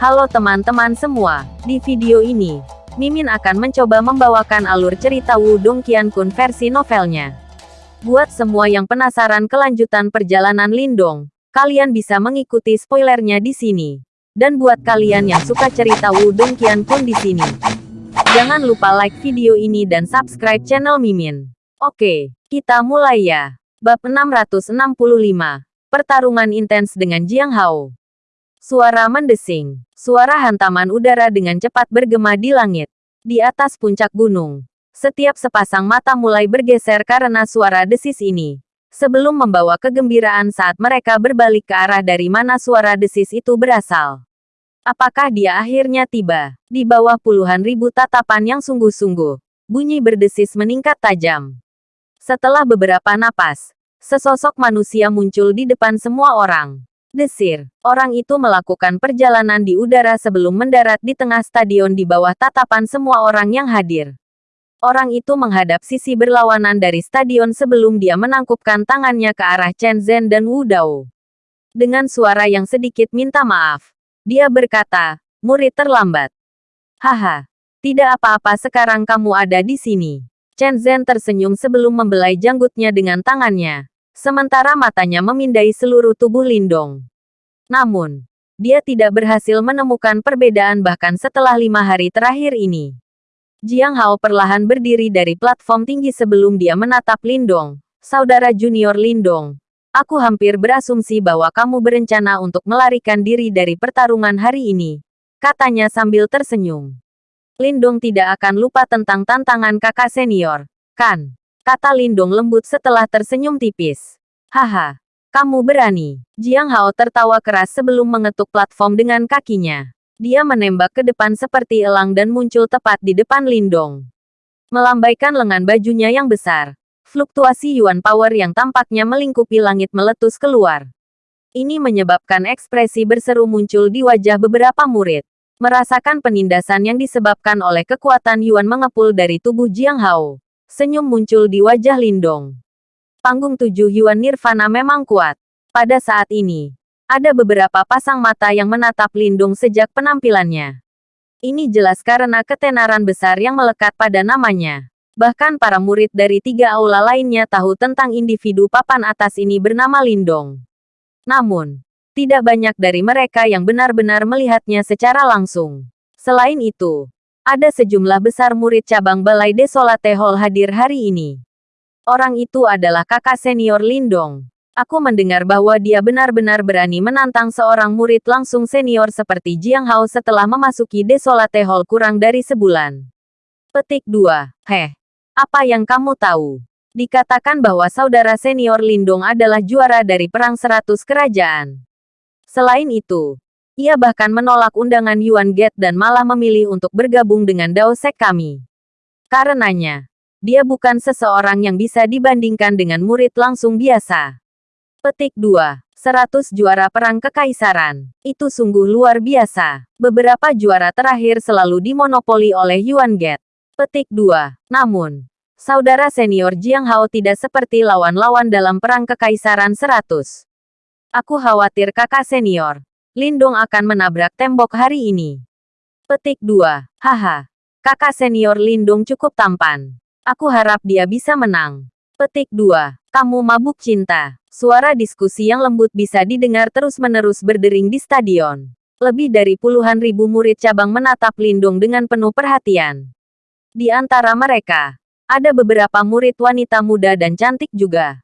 Halo teman-teman semua, di video ini, Mimin akan mencoba membawakan alur cerita Wudong Qiankun versi novelnya. Buat semua yang penasaran kelanjutan perjalanan Lindong, kalian bisa mengikuti spoilernya di sini. Dan buat kalian yang suka cerita Wudong Qiankun di sini, jangan lupa like video ini dan subscribe channel Mimin. Oke, kita mulai ya. Bab 665. Pertarungan intens dengan Jiang Hao. Suara mendesing. Suara hantaman udara dengan cepat bergema di langit. Di atas puncak gunung. Setiap sepasang mata mulai bergeser karena suara desis ini. Sebelum membawa kegembiraan saat mereka berbalik ke arah dari mana suara desis itu berasal. Apakah dia akhirnya tiba? Di bawah puluhan ribu tatapan yang sungguh-sungguh. Bunyi berdesis meningkat tajam. Setelah beberapa napas, sesosok manusia muncul di depan semua orang. Desir. Orang itu melakukan perjalanan di udara sebelum mendarat di tengah stadion di bawah tatapan semua orang yang hadir. Orang itu menghadap sisi berlawanan dari stadion sebelum dia menangkupkan tangannya ke arah Chen Zhen dan Wu Dao. Dengan suara yang sedikit minta maaf, dia berkata, murid terlambat. Haha, tidak apa-apa sekarang kamu ada di sini. Chen Zhen tersenyum sebelum membelai janggutnya dengan tangannya sementara matanya memindai seluruh tubuh Lindong. Namun, dia tidak berhasil menemukan perbedaan bahkan setelah lima hari terakhir ini. Jiang Hao perlahan berdiri dari platform tinggi sebelum dia menatap Lindong. Saudara junior Lindong, aku hampir berasumsi bahwa kamu berencana untuk melarikan diri dari pertarungan hari ini, katanya sambil tersenyum. Lindong tidak akan lupa tentang tantangan kakak senior, kan? Kata Lindong lembut setelah tersenyum tipis. Haha, kamu berani. Jiang Hao tertawa keras sebelum mengetuk platform dengan kakinya. Dia menembak ke depan seperti elang dan muncul tepat di depan Lindong. Melambaikan lengan bajunya yang besar. Fluktuasi Yuan Power yang tampaknya melingkupi langit meletus keluar. Ini menyebabkan ekspresi berseru muncul di wajah beberapa murid. Merasakan penindasan yang disebabkan oleh kekuatan Yuan mengepul dari tubuh Jiang Hao. Senyum muncul di wajah Lindong. Panggung tujuh Yuan Nirvana memang kuat. Pada saat ini, ada beberapa pasang mata yang menatap Lindung sejak penampilannya. Ini jelas karena ketenaran besar yang melekat pada namanya. Bahkan para murid dari tiga aula lainnya tahu tentang individu papan atas ini bernama Lindong. Namun, tidak banyak dari mereka yang benar-benar melihatnya secara langsung. Selain itu, ada sejumlah besar murid cabang Balai Desolate Hall hadir hari ini. Orang itu adalah kakak senior Lindong. Aku mendengar bahwa dia benar-benar berani menantang seorang murid langsung senior seperti Jiang Hao setelah memasuki Desolate Hall kurang dari sebulan. Petik 2. Heh. Apa yang kamu tahu? Dikatakan bahwa saudara senior Lindong adalah juara dari Perang Seratus Kerajaan. Selain itu, ia bahkan menolak undangan Yuan Gate dan malah memilih untuk bergabung dengan Dao Sek kami. Karenanya, dia bukan seseorang yang bisa dibandingkan dengan murid langsung biasa. Petik 2. 100 juara perang kekaisaran. Itu sungguh luar biasa. Beberapa juara terakhir selalu dimonopoli oleh Yuan Gate. Petik 2. Namun, saudara senior Jiang Hao tidak seperti lawan-lawan dalam perang kekaisaran 100. Aku khawatir kakak senior, Lindong akan menabrak tembok hari ini. Petik 2. Haha. Kakak senior Lindong cukup tampan. Aku harap dia bisa menang. Petik 2. Kamu mabuk cinta. Suara diskusi yang lembut bisa didengar terus-menerus berdering di stadion. Lebih dari puluhan ribu murid cabang menatap Lindong dengan penuh perhatian. Di antara mereka, ada beberapa murid wanita muda dan cantik juga.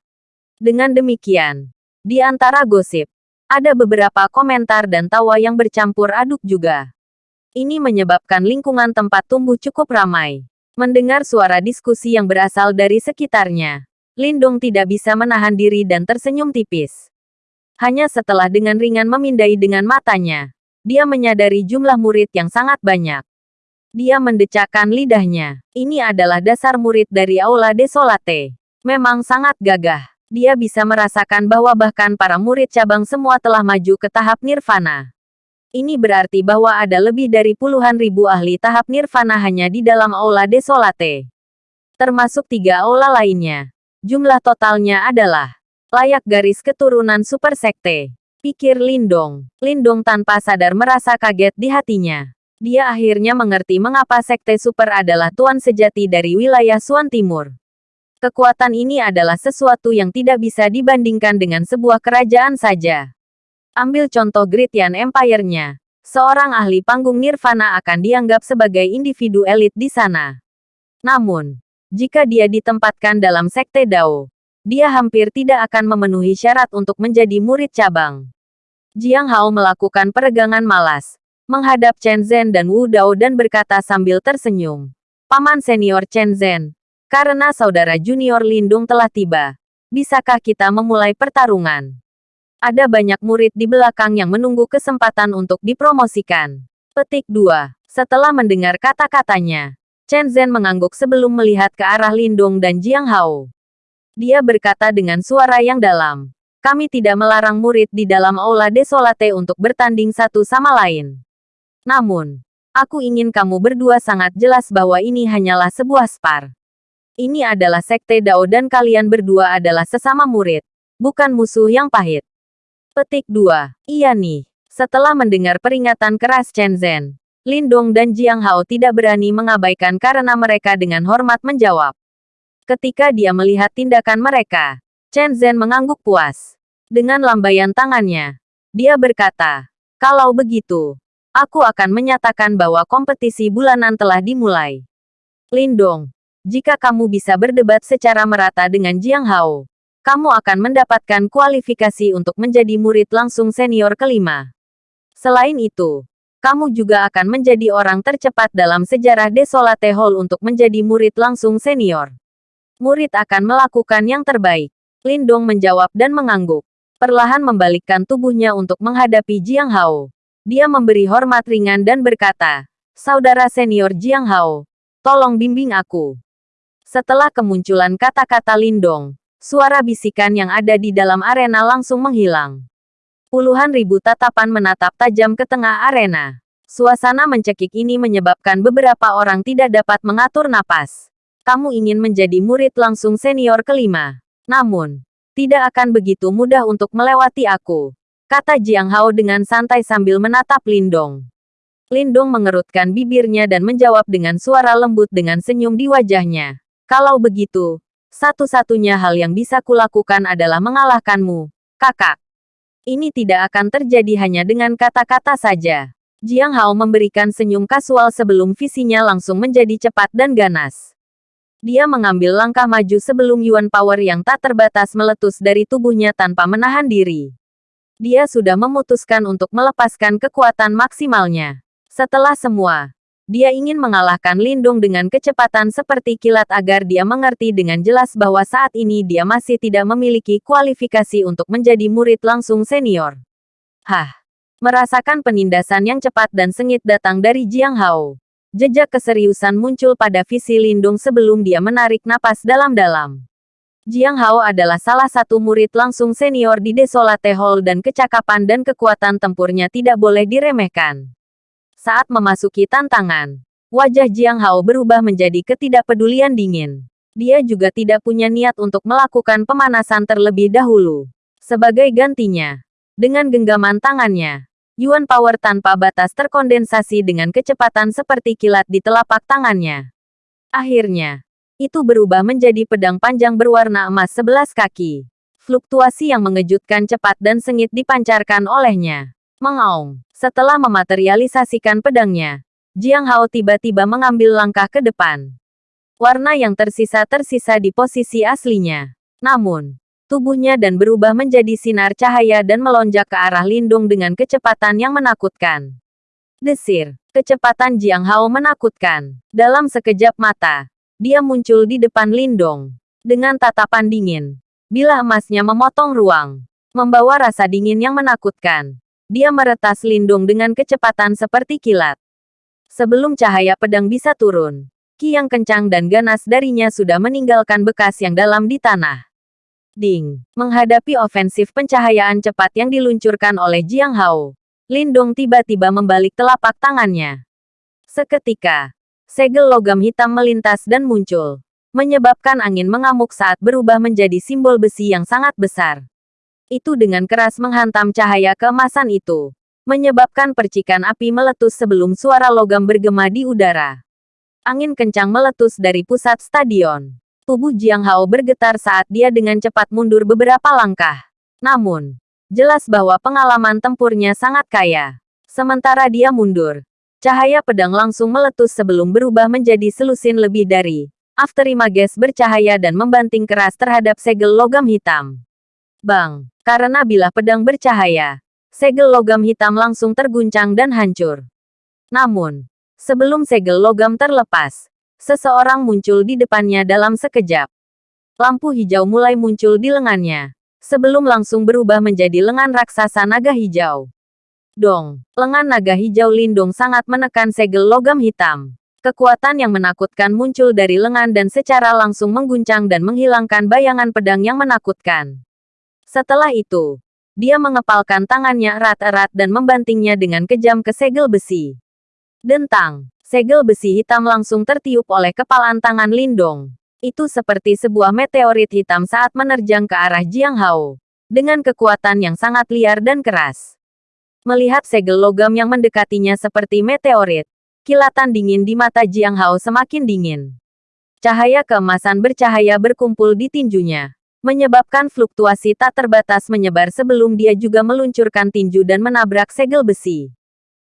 Dengan demikian, di antara gosip, ada beberapa komentar dan tawa yang bercampur aduk juga. Ini menyebabkan lingkungan tempat tumbuh cukup ramai. Mendengar suara diskusi yang berasal dari sekitarnya, Lindong tidak bisa menahan diri dan tersenyum tipis. Hanya setelah dengan ringan memindai dengan matanya, dia menyadari jumlah murid yang sangat banyak. Dia mendecakkan lidahnya. Ini adalah dasar murid dari Aula Desolate. Memang sangat gagah dia bisa merasakan bahwa bahkan para murid cabang semua telah maju ke tahap nirvana. Ini berarti bahwa ada lebih dari puluhan ribu ahli tahap nirvana hanya di dalam aula desolate. Termasuk tiga aula lainnya. Jumlah totalnya adalah layak garis keturunan super sekte. Pikir Lindong. Lindong tanpa sadar merasa kaget di hatinya. Dia akhirnya mengerti mengapa Sekte Super adalah tuan sejati dari wilayah Suan Timur. Kekuatan ini adalah sesuatu yang tidak bisa dibandingkan dengan sebuah kerajaan saja. Ambil contoh Great Yan Empire-nya. Seorang ahli panggung nirvana akan dianggap sebagai individu elit di sana. Namun, jika dia ditempatkan dalam sekte Dao, dia hampir tidak akan memenuhi syarat untuk menjadi murid cabang. Jiang Hao melakukan peregangan malas, menghadap Chen Zhen dan Wu Dao dan berkata sambil tersenyum. Paman senior Chen Zhen, karena saudara junior Lindung telah tiba, bisakah kita memulai pertarungan? Ada banyak murid di belakang yang menunggu kesempatan untuk dipromosikan. Petik 2. Setelah mendengar kata-katanya, Chen Zhen mengangguk sebelum melihat ke arah Lindung dan Jiang Hao. Dia berkata dengan suara yang dalam, kami tidak melarang murid di dalam Aula Desolate untuk bertanding satu sama lain. Namun, aku ingin kamu berdua sangat jelas bahwa ini hanyalah sebuah spar. Ini adalah sekte Dao dan kalian berdua adalah sesama murid, bukan musuh yang pahit. Petik 2. Iya nih. Setelah mendengar peringatan keras Chen Zhen, Lindong dan Jiang Hao tidak berani mengabaikan karena mereka dengan hormat menjawab. Ketika dia melihat tindakan mereka, Chen Zhen mengangguk puas. Dengan lambaian tangannya, dia berkata, kalau begitu, aku akan menyatakan bahwa kompetisi bulanan telah dimulai. Lindong, jika kamu bisa berdebat secara merata dengan Jiang Hao, kamu akan mendapatkan kualifikasi untuk menjadi murid langsung senior kelima. Selain itu, kamu juga akan menjadi orang tercepat dalam sejarah Desolate Hall untuk menjadi murid langsung senior. Murid akan melakukan yang terbaik. Lindong menjawab dan mengangguk. Perlahan membalikkan tubuhnya untuk menghadapi Jiang Hao. Dia memberi hormat ringan dan berkata, Saudara senior Jiang Hao, tolong bimbing aku. Setelah kemunculan kata-kata Lindong, suara bisikan yang ada di dalam arena langsung menghilang. Puluhan ribu tatapan menatap tajam ke tengah arena. Suasana mencekik ini menyebabkan beberapa orang tidak dapat mengatur napas. Kamu ingin menjadi murid langsung senior kelima. Namun, tidak akan begitu mudah untuk melewati aku kata Jiang Hao dengan santai sambil menatap Lindong. Lindong mengerutkan bibirnya dan menjawab dengan suara lembut dengan senyum di wajahnya. Kalau begitu, satu-satunya hal yang bisa kulakukan adalah mengalahkanmu, kakak. Ini tidak akan terjadi hanya dengan kata-kata saja. Jiang Hao memberikan senyum kasual sebelum visinya langsung menjadi cepat dan ganas. Dia mengambil langkah maju sebelum Yuan Power yang tak terbatas meletus dari tubuhnya tanpa menahan diri. Dia sudah memutuskan untuk melepaskan kekuatan maksimalnya. Setelah semua, dia ingin mengalahkan Lindung dengan kecepatan seperti kilat agar dia mengerti dengan jelas bahwa saat ini dia masih tidak memiliki kualifikasi untuk menjadi murid langsung senior. Hah! Merasakan penindasan yang cepat dan sengit datang dari Jiang Hao. Jejak keseriusan muncul pada visi Lindung sebelum dia menarik napas dalam-dalam. Jiang Hao adalah salah satu murid langsung senior di Desolate Hall dan kecakapan dan kekuatan tempurnya tidak boleh diremehkan. Saat memasuki tantangan, wajah Jiang Hao berubah menjadi ketidakpedulian dingin. Dia juga tidak punya niat untuk melakukan pemanasan terlebih dahulu. Sebagai gantinya, dengan genggaman tangannya, Yuan Power tanpa batas terkondensasi dengan kecepatan seperti kilat di telapak tangannya. Akhirnya, itu berubah menjadi pedang panjang berwarna emas sebelas kaki. Fluktuasi yang mengejutkan cepat dan sengit dipancarkan olehnya. Mengaung. Setelah mematerialisasikan pedangnya, Jiang Hao tiba-tiba mengambil langkah ke depan. Warna yang tersisa tersisa di posisi aslinya. Namun, tubuhnya dan berubah menjadi sinar cahaya dan melonjak ke arah Lindung dengan kecepatan yang menakutkan. Desir, kecepatan Jiang Hao menakutkan. Dalam sekejap mata, dia muncul di depan Lindong. Dengan tatapan dingin. Bila emasnya memotong ruang. Membawa rasa dingin yang menakutkan. Dia meretas Lindung dengan kecepatan seperti kilat. Sebelum cahaya pedang bisa turun. Ki yang kencang dan ganas darinya sudah meninggalkan bekas yang dalam di tanah. Ding. Menghadapi ofensif pencahayaan cepat yang diluncurkan oleh Jiang Hao. Lindong tiba-tiba membalik telapak tangannya. Seketika, segel logam hitam melintas dan muncul, menyebabkan angin mengamuk saat berubah menjadi simbol besi yang sangat besar. Itu dengan keras menghantam cahaya keemasan itu. Menyebabkan percikan api meletus sebelum suara logam bergema di udara. Angin kencang meletus dari pusat stadion. Tubuh Jiang Hao bergetar saat dia dengan cepat mundur beberapa langkah. Namun, jelas bahwa pengalaman tempurnya sangat kaya. Sementara dia mundur, cahaya pedang langsung meletus sebelum berubah menjadi selusin lebih dari Afterimages bercahaya dan membanting keras terhadap segel logam hitam. Bang! Karena bilah pedang bercahaya, segel logam hitam langsung terguncang dan hancur. Namun, sebelum segel logam terlepas, seseorang muncul di depannya dalam sekejap. Lampu hijau mulai muncul di lengannya, sebelum langsung berubah menjadi lengan raksasa naga hijau. Dong, lengan naga hijau Lindung sangat menekan segel logam hitam. Kekuatan yang menakutkan muncul dari lengan dan secara langsung mengguncang dan menghilangkan bayangan pedang yang menakutkan. Setelah itu, dia mengepalkan tangannya erat-erat dan membantingnya dengan kejam ke segel besi. Dentang, segel besi hitam langsung tertiup oleh kepalan tangan Lindong. Itu seperti sebuah meteorit hitam saat menerjang ke arah Jiang Hao. Dengan kekuatan yang sangat liar dan keras. Melihat segel logam yang mendekatinya seperti meteorit, kilatan dingin di mata Jiang Hao semakin dingin. Cahaya keemasan bercahaya berkumpul di tinjunya menyebabkan fluktuasi tak terbatas menyebar sebelum dia juga meluncurkan tinju dan menabrak segel besi.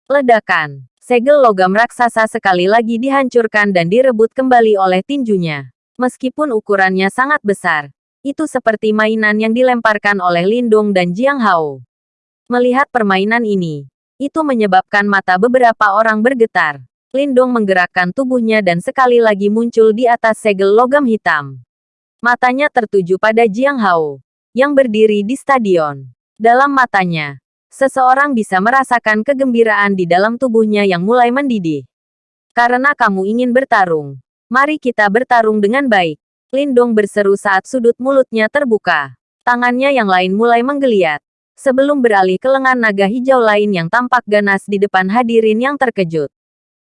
Ledakan. Segel logam raksasa sekali lagi dihancurkan dan direbut kembali oleh tinjunya. Meskipun ukurannya sangat besar, itu seperti mainan yang dilemparkan oleh Lindung dan Jiang Hao. Melihat permainan ini, itu menyebabkan mata beberapa orang bergetar. Lindong menggerakkan tubuhnya dan sekali lagi muncul di atas segel logam hitam. Matanya tertuju pada Jiang Hao, yang berdiri di stadion. Dalam matanya, seseorang bisa merasakan kegembiraan di dalam tubuhnya yang mulai mendidih. Karena kamu ingin bertarung, mari kita bertarung dengan baik. Lindong berseru saat sudut mulutnya terbuka. Tangannya yang lain mulai menggeliat. Sebelum beralih ke lengan naga hijau lain yang tampak ganas di depan hadirin yang terkejut.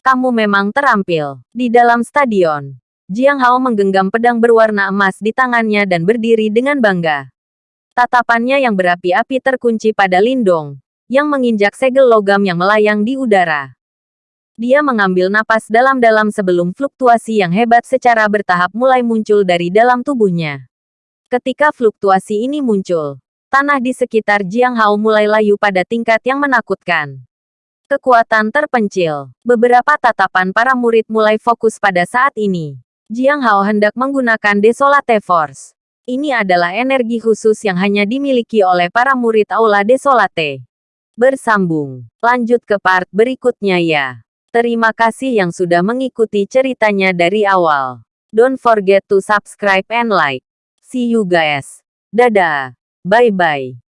Kamu memang terampil. Di dalam stadion, Jiang Hao menggenggam pedang berwarna emas di tangannya dan berdiri dengan bangga. Tatapannya yang berapi-api terkunci pada Lindong, yang menginjak segel logam yang melayang di udara. Dia mengambil napas dalam-dalam sebelum fluktuasi yang hebat secara bertahap mulai muncul dari dalam tubuhnya. Ketika fluktuasi ini muncul, tanah di sekitar Jiang Hao mulai layu pada tingkat yang menakutkan. Kekuatan terpencil. Beberapa tatapan para murid mulai fokus pada saat ini. Jiang Hao hendak menggunakan Desolate Force. Ini adalah energi khusus yang hanya dimiliki oleh para murid Aula Desolate. Bersambung. Lanjut ke part berikutnya ya. Terima kasih yang sudah mengikuti ceritanya dari awal. Don't forget to subscribe and like. See you guys. Dadah. Bye-bye.